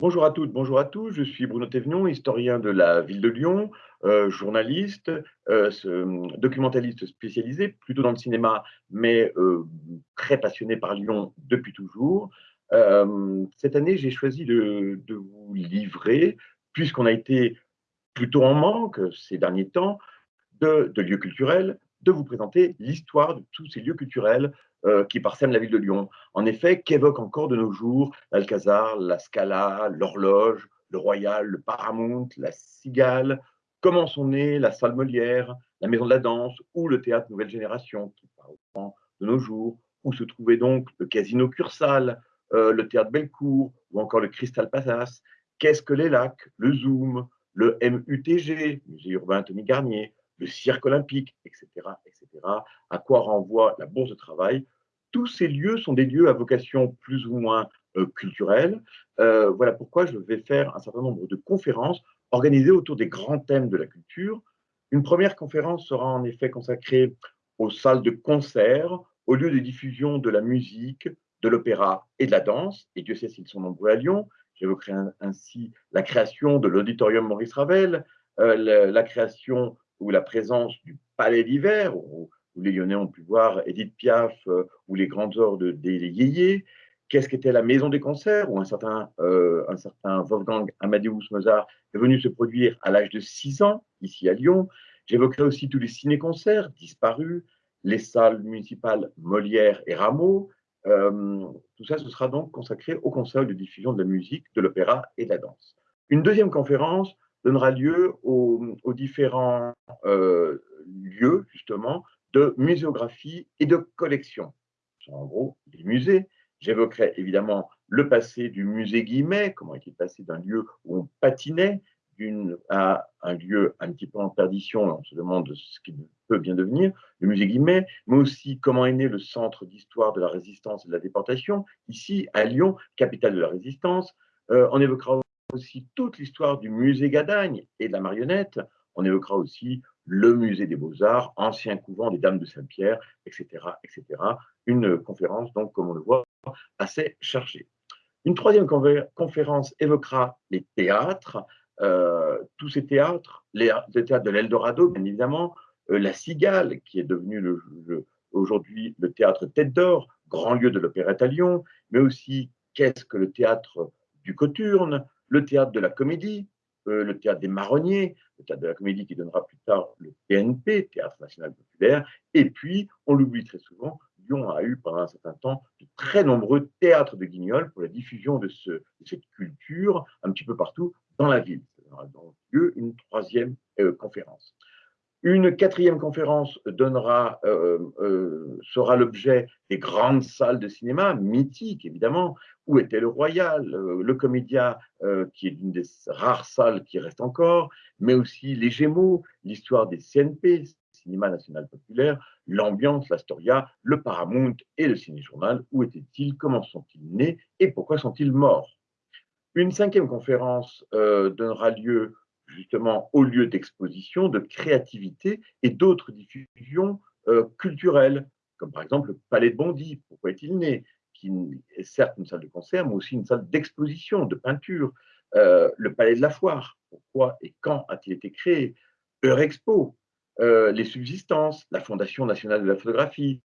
Bonjour à toutes, bonjour à tous. Je suis Bruno Thévenion, historien de la ville de Lyon, euh, journaliste, euh, documentaliste spécialisé, plutôt dans le cinéma, mais euh, très passionné par Lyon depuis toujours. cette année, j'ai choisi de, vous livrer, puisqu'on a été plutôt en manque ces derniers temps de lieux culturels, de vous présenter l'histoire de tous ces lieux culturels euh, qui parsèment la ville de Lyon. En effet, qu'évoque encore de nos jours l'Alcazar, la Scala, l'Horloge, le Royal, le Paramount, la Cigale? Comment sont nés la salle Molière, la Maison de la Danse ou le théâtre Nouvelle Génération qui parle de nos jours? Où se trouvait donc le Casino Cursal, euh, le théâtre Bellecour ou encore le Crystal Palace? Qu'est-ce que les lacs, le Zoom, le MUTG, Musée urbain Tony Garnier, le cirque olympique, etc., etc., à quoi renvoie la bourse de travail? Tous ces lieux sont des lieux à vocation plus ou moins euh, culturelle. Euh, voilà pourquoi je vais faire un certain nombre de conférences organisées autour des grands thèmes de la culture. Une première conférence sera en effet consacrée aux salles de concert, aux lieux de diffusion de la musique, de l'opéra et de la danse, et Dieu sait s'ils sont nombreux à Lyon. J'évoquerai ainsi la création de l'auditorium Maurice Ravel, euh, la, création ou la présence du Palais d'hiver, où, les Lyonnais ont pu voir Edith Piaf euh, ou les grandes heures des Yéyés. Qu'est-ce qu'était la Maison des concerts, où un certain, euh, un certain Wolfgang Amadeus Mozart est venu se produire à l'âge de 6 ans, ici à Lyon. J'évoquerai aussi tous les ciné-concerts disparus, les salles municipales Molière et Rameau. Euh, tout ça, ce sera donc consacré au concert de diffusion de la musique, de l'opéra et de la danse. Une deuxième conférence donnera lieu aux, différents euh, lieux, justement, de muséographie et de collection. En gros, les musées. J'évoquerai évidemment le passé du musée Guimet, comment est-il passé d'un lieu où on patinait à un lieu un petit peu en perdition, on se demande ce qu'il peut bien devenir, le musée Guimet, mais aussi comment est né le centre d'histoire de la résistance et de la déportation, ici à Lyon, capitale de la résistance. Euh, on évoquera aussi toute l'histoire du musée Gadagne et de la marionnette. On évoquera aussi le musée des beaux-arts, ancien couvent des Dames de Saint-Pierre, etc., etc. Une conférence, donc, comme on le voit, assez chargée. Une troisième conférence évoquera les théâtres, euh, tous ces théâtres, les, théâtres de l'Eldorado, bien évidemment, euh, la Cigale, qui est devenue aujourd'hui le théâtre Tête d'Or, grand lieu de l'opérette à Lyon, mais aussi qu'est-ce que le théâtre du Coturne, le théâtre de la comédie, euh, le théâtre des marronniers, le théâtre de la comédie qui donnera plus tard le TNP, Théâtre National Populaire, et puis, on l'oublie très souvent, Lyon a eu pendant un certain temps de très nombreux théâtres de guignols pour la diffusion de, ce, cette culture un petit peu partout dans la ville. Donc lieu une troisième euh, conférence. Une quatrième conférence donnera, euh, euh, sera l'objet des grandes salles de cinéma, mythiques évidemment, où était le Royal, euh, le Comédia, qui est une des rares salles qui reste encore, mais aussi les Gémeaux, l'histoire des CNP, Cinéma National Populaire, l'ambiance, l'Astoria, le Paramount et le Ciné-Journal. Où étaient-ils Comment sont-ils nés? Et pourquoi sont-ils morts? Une cinquième conférence donnera lieu justement au lieu d'exposition, de créativité et d'autres diffusions euh, culturelles, comme par exemple le Palais de Bondy, pourquoi est-il né qui est certes une salle de concert, mais aussi une salle d'exposition, de peinture. Euh, le Palais de la Foire, pourquoi et quand a-t-il été créé Eurexpo, euh, les subsistances, la Fondation nationale de la photographie,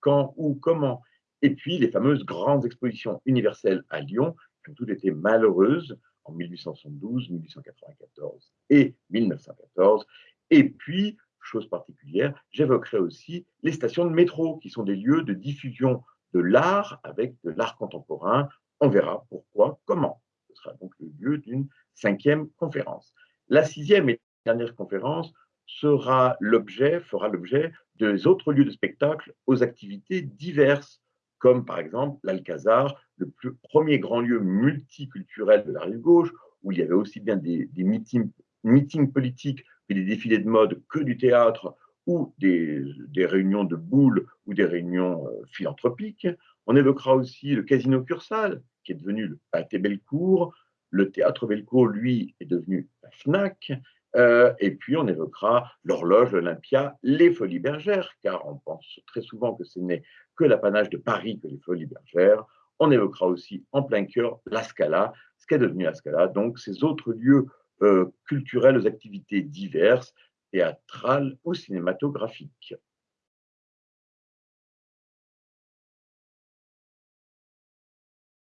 quand, où, comment. Et puis les fameuses grandes expositions universelles à Lyon, qui ont toutes été malheureuses, en 1872, 1894 et 1914. Et puis, chose particulière, j'évoquerai aussi les stations de métro, qui sont des lieux de diffusion de l'art avec de l'art contemporain. On verra pourquoi, comment. Ce sera donc le lieu d'une cinquième conférence. La sixième et dernière conférence sera l'objet, fera l'objet des autres lieux de spectacle aux activités diverses comme par exemple l'Alcazar, le premier grand lieu multiculturel de la rive gauche, où il y avait aussi bien des, meetings, politiques et des défilés de mode que du théâtre ou des, réunions de boules ou des réunions euh, philanthropiques. On évoquera aussi le Casino Cursal, qui est devenu le Pâté Bellecour. Le théâtre Bellecour, lui, est devenu la FNAC. Euh, et puis, on évoquera l'horloge, l'Olympia, les folies bergères, car on pense très souvent que ce n'est que l'apanage de Paris que les folies bergères. On évoquera aussi en plein cœur la Scala, qu'est devenu la Scala, donc ces autres lieux culturels aux activités diverses, théâtrales ou cinématographiques.